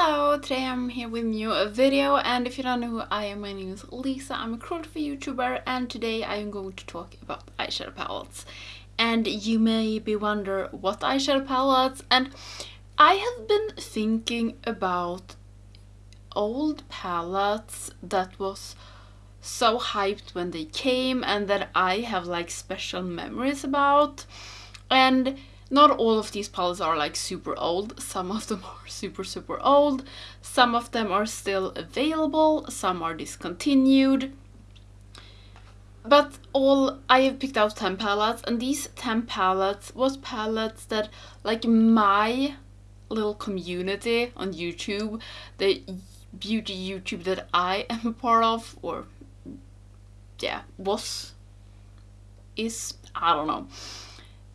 Hello, today I'm here with a new video and if you don't know who I am, my name is Lisa, I'm a cruelty YouTuber and today I am going to talk about eyeshadow palettes. And you may be wonder what eyeshadow palettes and I have been thinking about old palettes that was so hyped when they came and that I have like special memories about and not all of these palettes are like super old, some of them are super super old, some of them are still available, some are discontinued. But all, I have picked out 10 palettes and these 10 palettes was palettes that like my little community on YouTube, the beauty YouTube that I am a part of, or yeah, was, is, I don't know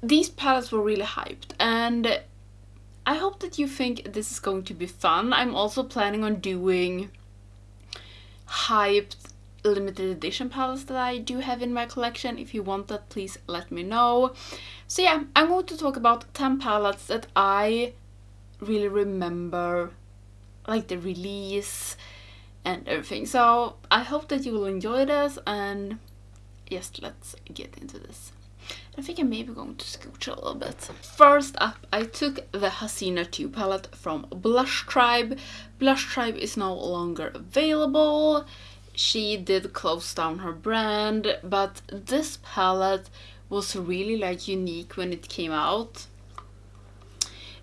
these palettes were really hyped and I hope that you think this is going to be fun. I'm also planning on doing hyped limited edition palettes that I do have in my collection. If you want that, please let me know. So yeah, I'm going to talk about 10 palettes that I really remember, like the release and everything. So I hope that you will enjoy this and yes, let's get into this. I think I'm maybe going to scooch a little bit. First up, I took the Hasina 2 palette from Blush Tribe. Blush Tribe is no longer available. She did close down her brand, but this palette was really like unique when it came out.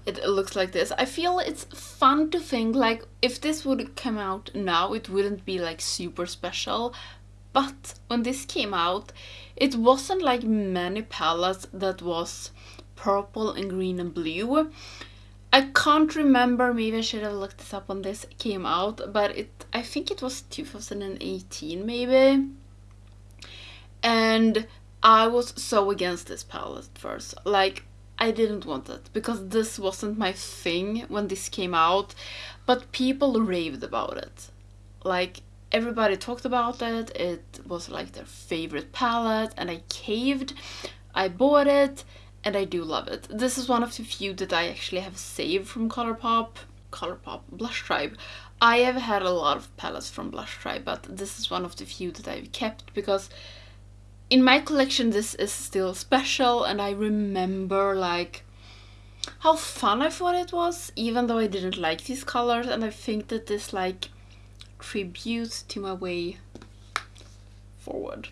It looks like this. I feel it's fun to think like if this would come out now, it wouldn't be like super special, but when this came out, it wasn't like many palettes that was purple and green and blue. I can't remember, maybe I should have looked this up when this came out, but it I think it was 2018 maybe. And I was so against this palette at first. Like, I didn't want it because this wasn't my thing when this came out, but people raved about it. Like, everybody talked about it. It was like their favorite palette and I caved. I bought it and I do love it. This is one of the few that I actually have saved from Colourpop. Colourpop Blush Tribe. I have had a lot of palettes from Blush Tribe, but this is one of the few that I've kept because in my collection this is still special and I remember like how fun I thought it was even though I didn't like these colors and I think that this like tribute to my way forward.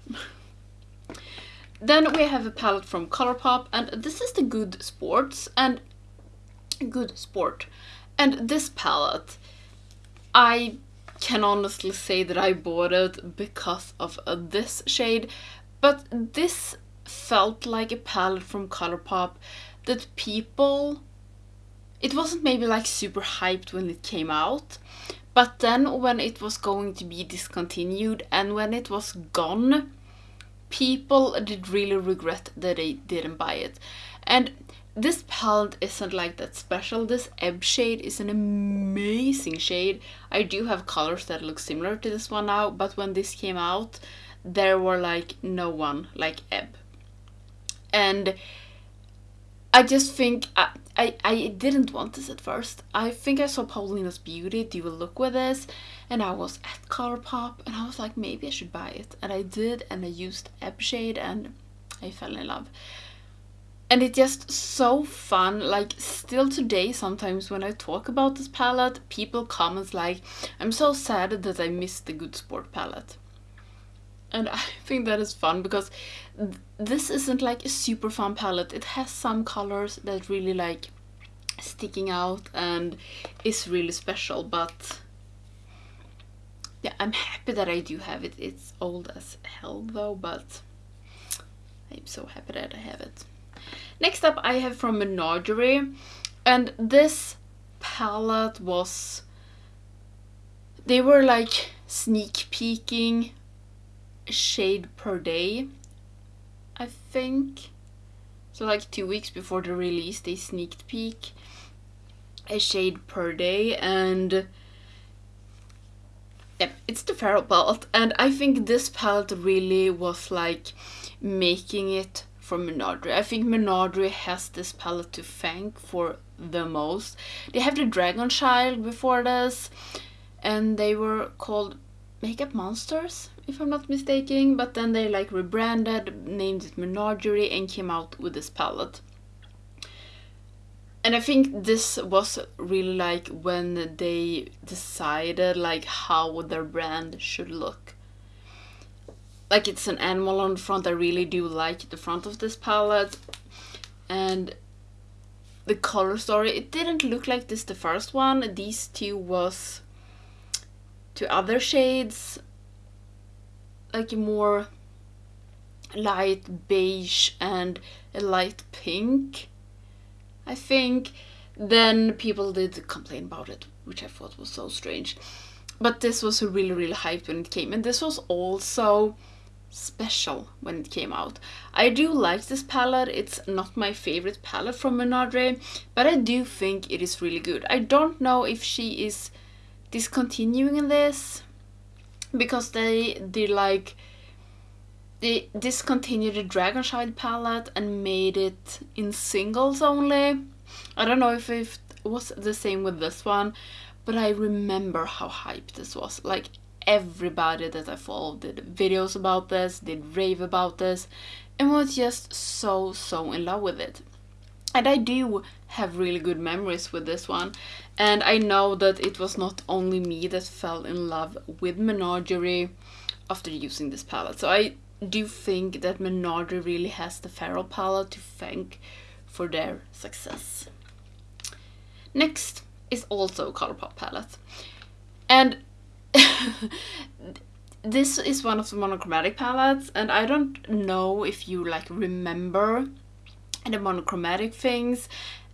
then we have a palette from Colourpop and this is the Good Sports and Good Sport. And this palette, I can honestly say that I bought it because of uh, this shade, but this felt like a palette from Colourpop that people it wasn't maybe like super hyped when it came out but then when it was going to be discontinued and when it was gone, people did really regret that they didn't buy it. And this palette isn't like that special. This Ebb shade is an amazing shade. I do have colors that look similar to this one now, but when this came out, there were like no one like Ebb. And I just think I, I, I didn't want this at first. I think I saw Paulina's Beauty do a look with this and I was at Colourpop and I was like maybe I should buy it and I did and I used Ebb shade and I fell in love. And it's just so fun, like still today sometimes when I talk about this palette, people comment like, I'm so sad that I missed the Good Sport palette. And I think that is fun because th this isn't like a super fun palette. It has some colors that really like sticking out and is really special but yeah I'm happy that I do have it. It's old as hell though but I'm so happy that I have it. Next up I have from Menagerie and this palette was they were like sneak peeking shade per day I think so like two weeks before the release they sneaked peek a shade per day and yeah, it's the Feral palette and I think this palette really was like making it from Menagerie. I think Menagerie has this palette to thank for the most. They have the Dragon Child before this, and they were called Makeup Monsters, if I'm not mistaken. But then they like rebranded, named it Menagerie, and came out with this palette. And I think this was really like when they decided like how their brand should look like it's an animal on the front. I really do like the front of this palette. And the color story, it didn't look like this the first one. These two was two other shades. Like a more light beige and a light pink. I think. Then people did complain about it, which I thought was so strange. But this was really, really hyped when it came. And this was also special when it came out. I do like this palette, it's not my favorite palette from Menagerie, but I do think it is really good. I don't know if she is discontinuing this, because they did like, they discontinued the Dragon Child palette and made it in singles only. I don't know if it was the same with this one, but I remember how hyped this was. Like everybody that I followed did videos about this, did rave about this, and was just so, so in love with it. And I do have really good memories with this one. And I know that it was not only me that fell in love with Menagerie after using this palette. So I do think that Menagerie really has the Feral palette to thank for their success. Next is also Colourpop palette. And this is one of the monochromatic palettes and I don't know if you like remember the monochromatic things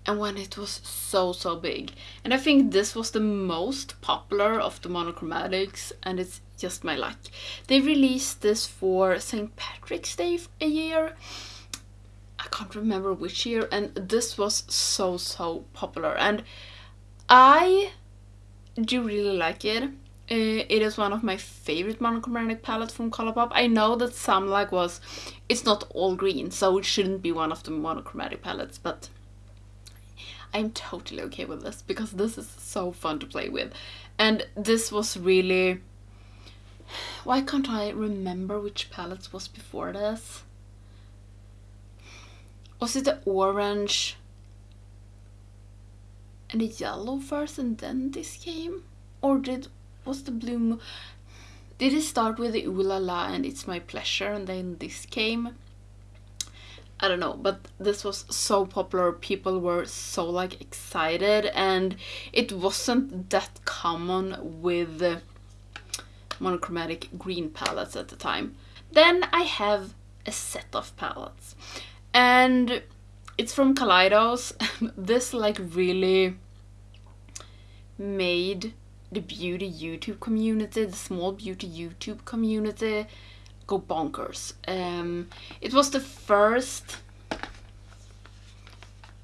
and when it was so so big and I think this was the most popular of the monochromatics and it's just my luck. They released this for St. Patrick's Day a year I can't remember which year and this was so so popular and I do really like it uh, it is one of my favorite monochromatic palettes from Colourpop. I know that some like was, it's not all green, so it shouldn't be one of the monochromatic palettes, but I'm totally okay with this because this is so fun to play with. And this was really, why can't I remember which palettes was before this? Was it the orange and the yellow first and then this came? Or did was the blue did it start with the ooh la la and it's my pleasure and then this came I don't know, but this was so popular. People were so like excited and it wasn't that common with monochromatic green palettes at the time. Then I have a set of palettes and it's from Kaleidos. this like really made the beauty YouTube community, the small beauty YouTube community go bonkers. Um, it was the first...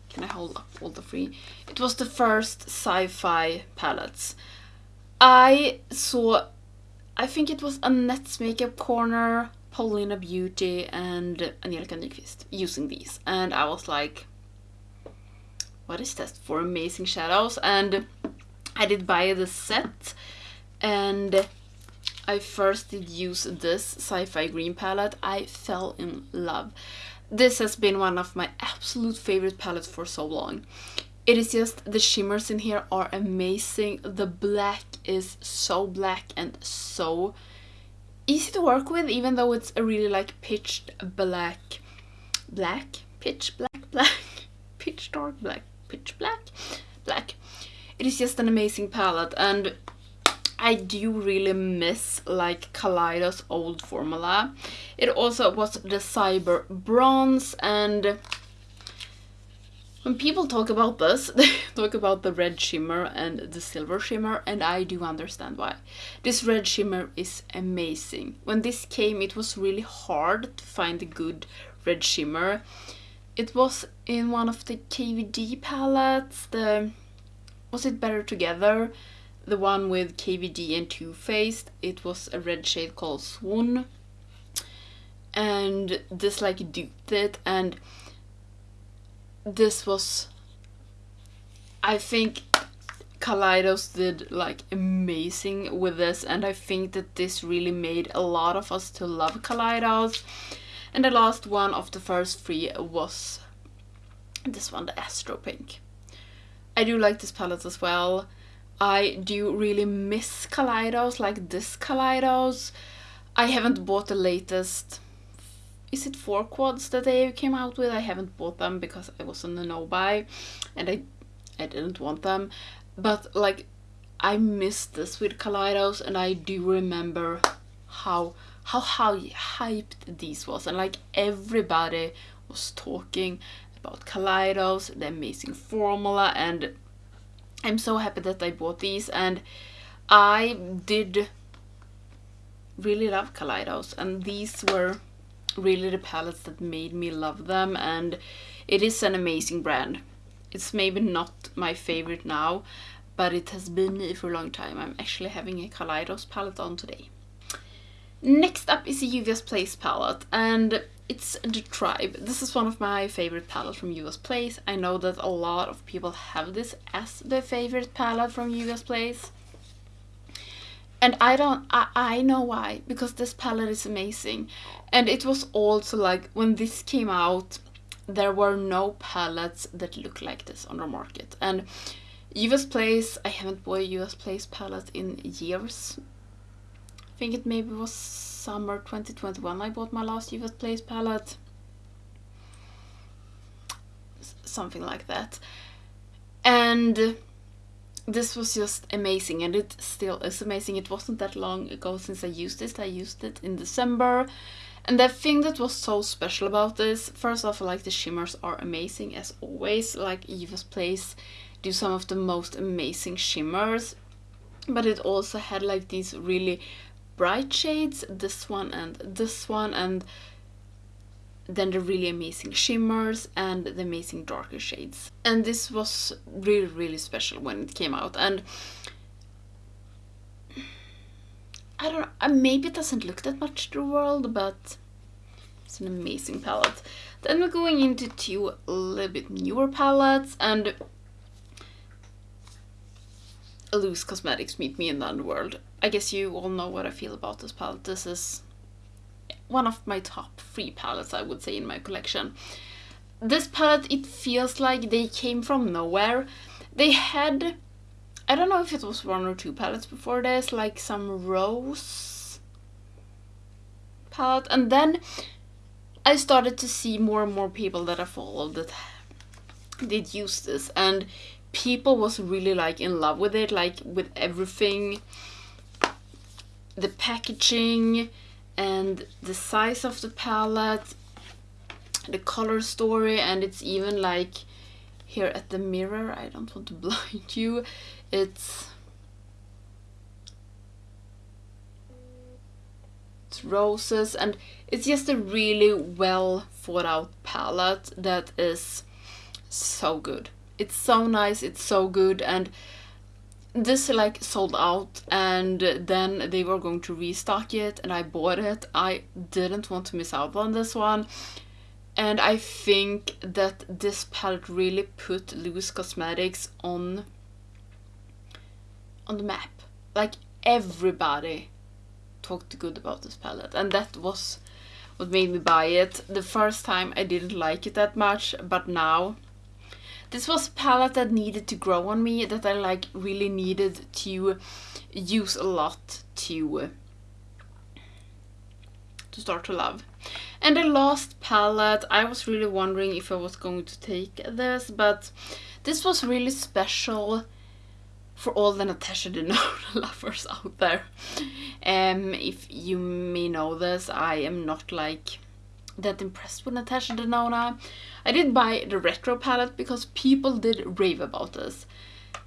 Can I hold up all the three? It was the first sci-fi palettes. I saw, I think it was Annette's Makeup Corner, Paulina Beauty and Angelica Nyqvist using these. And I was like, what is that for amazing shadows? And I did buy the set and I first did use this sci-fi green palette. I fell in love. This has been one of my absolute favorite palettes for so long. It is just, the shimmers in here are amazing. The black is so black and so easy to work with even though it's a really like pitched black, black, pitch black, black, pitch dark black, pitch black, black it is just an amazing palette and I do really miss like Kaleidos old formula. It also was the Cyber Bronze and when people talk about this, they talk about the red shimmer and the silver shimmer and I do understand why. This red shimmer is amazing. When this came it was really hard to find a good red shimmer. It was in one of the KVD palettes, the was it Better Together? The one with KVD and Too Faced. It was a red shade called Swoon. and this like duped it and this was I think Kaleidos did like amazing with this and I think that this really made a lot of us to love Kaleidos and the last one of the first three was this one, the Astro Pink. I do like this palette as well. I do really miss Kaleidos, like this Kaleidos. I haven't bought the latest, is it four quads that they came out with? I haven't bought them because I was on a no-buy and I, I didn't want them. But like, I missed this with Kaleidos and I do remember how how how hyped these was and like everybody was talking about Kaleidos, the amazing formula and I'm so happy that I bought these and I did really love Kaleidos and these were really the palettes that made me love them and it is an amazing brand. It's maybe not my favorite now but it has been me for a long time. I'm actually having a Kaleidos palette on today. Next up is a Juvia's Place palette and it's the Tribe. This is one of my favorite palettes from Juvia's Place. I know that a lot of people have this as their favorite palette from Juvia's Place. And I don't, I, I know why, because this palette is amazing. And it was also like, when this came out, there were no palettes that look like this on the market. And Juvia's Place, I haven't bought a Juvia's Place palette in years. Think it maybe was summer 2021 I bought my last Juvia's Place palette. something like that. And this was just amazing and it still is amazing. It wasn't that long ago since I used it. I used it in December. And the thing that was so special about this, first off, like the shimmers are amazing as always. Like Juvia's Place do some of the most amazing shimmers. But it also had like these really bright shades, this one and this one, and then the really amazing shimmers and the amazing darker shades. And this was really, really special when it came out. And I don't know, uh, maybe it doesn't look that much to the world, but it's an amazing palette. Then we're going into two a little bit newer palettes and Loose Cosmetics Meet Me in the Underworld. I guess you all know what I feel about this palette. This is one of my top three palettes, I would say, in my collection. This palette, it feels like they came from nowhere. They had, I don't know if it was one or two palettes before this, like some rose palette. And then I started to see more and more people that I followed that did use this. And people was really like in love with it like with everything. The packaging and the size of the palette the color story and it's even like here at the mirror. I don't want to blind you. It's it's roses and it's just a really well thought out palette that is so good it's so nice, it's so good and this like sold out and then they were going to restock it and I bought it. I didn't want to miss out on this one. And I think that this palette really put Loose Cosmetics on on the map. Like everybody talked good about this palette and that was what made me buy it. The first time I didn't like it that much but now this was a palette that needed to grow on me, that I like really needed to use a lot to to start to love. And the last palette, I was really wondering if I was going to take this, but this was really special for all the Natasha Denona lovers out there. Um, if you may know this, I am not like that impressed with Natasha Denona. I did buy the retro palette because people did rave about this.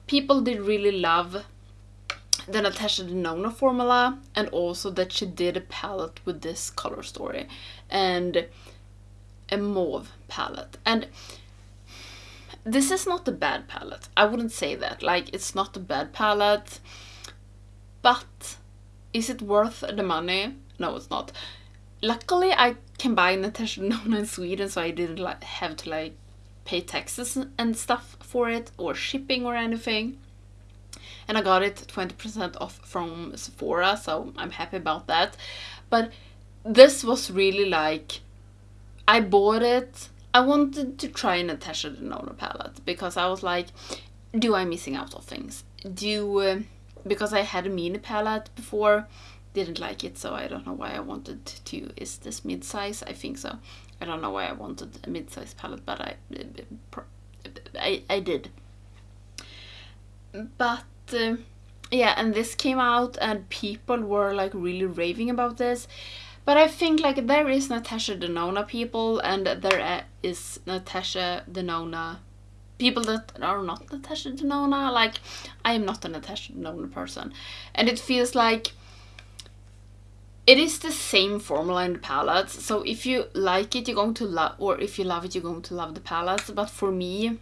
People did really love the Natasha Denona formula and also that she did a palette with this color story and a mauve palette. And this is not a bad palette. I wouldn't say that. Like, it's not a bad palette. But is it worth the money? No, it's not luckily I can buy Natasha Denona in Sweden so I didn't like have to like pay taxes and stuff for it or shipping or anything. And I got it 20% off from Sephora so I'm happy about that. But this was really like I bought it. I wanted to try Natasha Denona palette because I was like do I missing out on things? Do uh, because I had a mini palette before didn't like it so I don't know why I wanted to is this mid-size? I think so. I don't know why I wanted a mid-size palette but I I, I did. But uh, yeah and this came out and people were like really raving about this. But I think like there is Natasha Denona people and there is Natasha Denona people that are not Natasha Denona. Like I am not a Natasha Denona person. And it feels like it is the same formula in the palettes so if you like it you're going to love or if you love it you're going to love the palettes but for me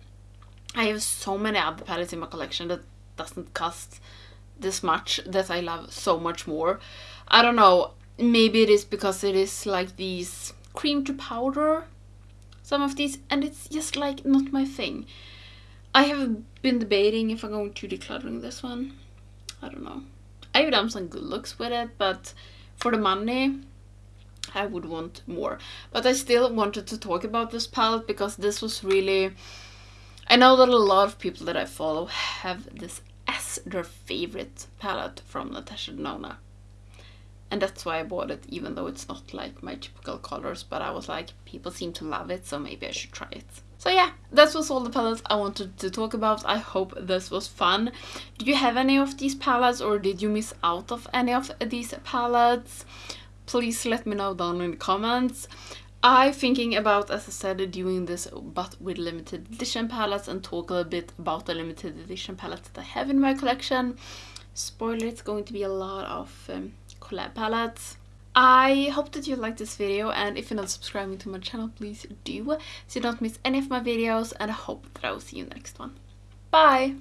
I have so many other palettes in my collection that doesn't cost this much that I love so much more. I don't know maybe it is because it is like these cream to powder some of these and it's just like not my thing. I have been debating if I'm going to decluttering this one. I don't know. I've done some good looks with it but for the money I would want more. But I still wanted to talk about this palette because this was really... I know that a lot of people that I follow have this as their favorite palette from Natasha Denona. And that's why I bought it, even though it's not like my typical colors. But I was like, people seem to love it, so maybe I should try it. So yeah, that was all the palettes I wanted to talk about. I hope this was fun. Do you have any of these palettes or did you miss out of any of these palettes? Please let me know down in the comments. I'm thinking about, as I said, doing this but with limited edition palettes and talk a bit about the limited edition palettes that I have in my collection. Spoiler, it's going to be a lot of um, collab palettes. I hope that you liked this video and if you're not subscribing to my channel please do so you don't miss any of my videos and I hope that I will see you next one. Bye!